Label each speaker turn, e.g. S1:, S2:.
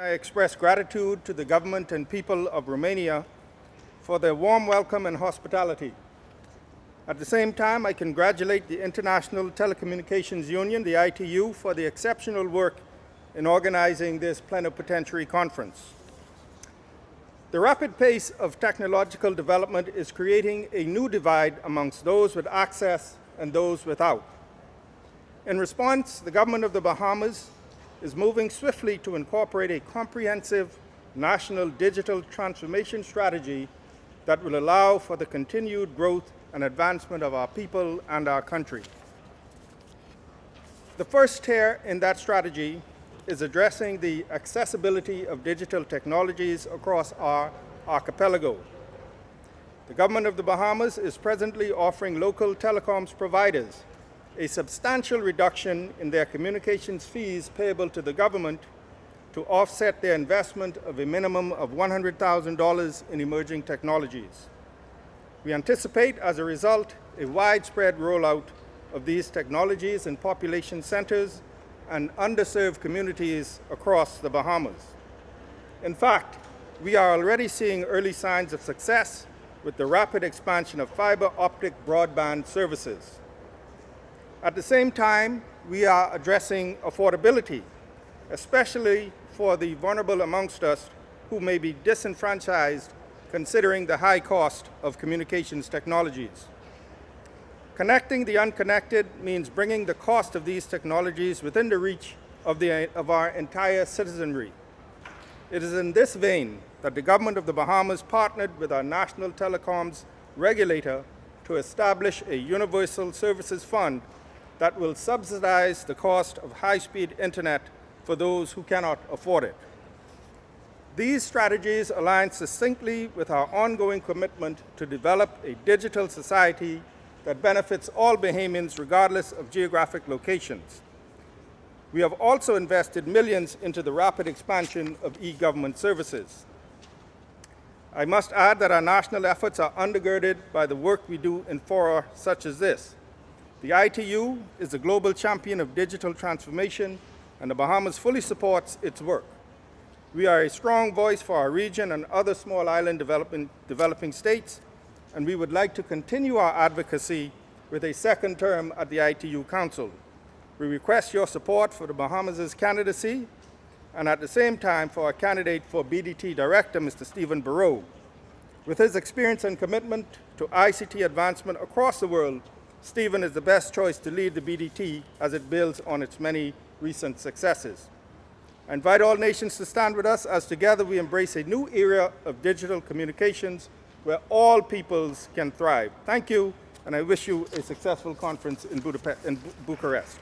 S1: I express gratitude to the government and people of Romania for their warm welcome and hospitality. At the same time, I congratulate the International Telecommunications Union, the ITU, for the exceptional work in organizing this plenipotentiary conference. The rapid pace of technological development is creating a new divide amongst those with access and those without. In response, the government of the Bahamas is moving swiftly to incorporate a comprehensive national digital transformation strategy that will allow for the continued growth and advancement of our people and our country. The first tier in that strategy is addressing the accessibility of digital technologies across our archipelago. The government of the Bahamas is presently offering local telecoms providers a substantial reduction in their communications fees payable to the government to offset their investment of a minimum of $100,000 in emerging technologies. We anticipate, as a result, a widespread rollout of these technologies in population centers and underserved communities across the Bahamas. In fact, we are already seeing early signs of success with the rapid expansion of fiber optic broadband services. At the same time, we are addressing affordability, especially for the vulnerable amongst us who may be disenfranchised considering the high cost of communications technologies. Connecting the unconnected means bringing the cost of these technologies within the reach of, the, of our entire citizenry. It is in this vein that the government of the Bahamas partnered with our national telecoms regulator to establish a universal services fund that will subsidize the cost of high-speed internet for those who cannot afford it. These strategies align succinctly with our ongoing commitment to develop a digital society that benefits all Bahamians regardless of geographic locations. We have also invested millions into the rapid expansion of e-government services. I must add that our national efforts are undergirded by the work we do in fora such as this. The ITU is the global champion of digital transformation, and the Bahamas fully supports its work. We are a strong voice for our region and other small island developing, developing states, and we would like to continue our advocacy with a second term at the ITU Council. We request your support for the Bahamas' candidacy and at the same time for our candidate for BDT Director, Mr. Stephen Bereaux. With his experience and commitment to ICT advancement across the world, Stephen is the best choice to lead the BDT as it builds on its many recent successes. I invite all nations to stand with us as together we embrace a new era of digital communications where all peoples can thrive. Thank you, and I wish you a successful conference in, Budapest, in Bucharest.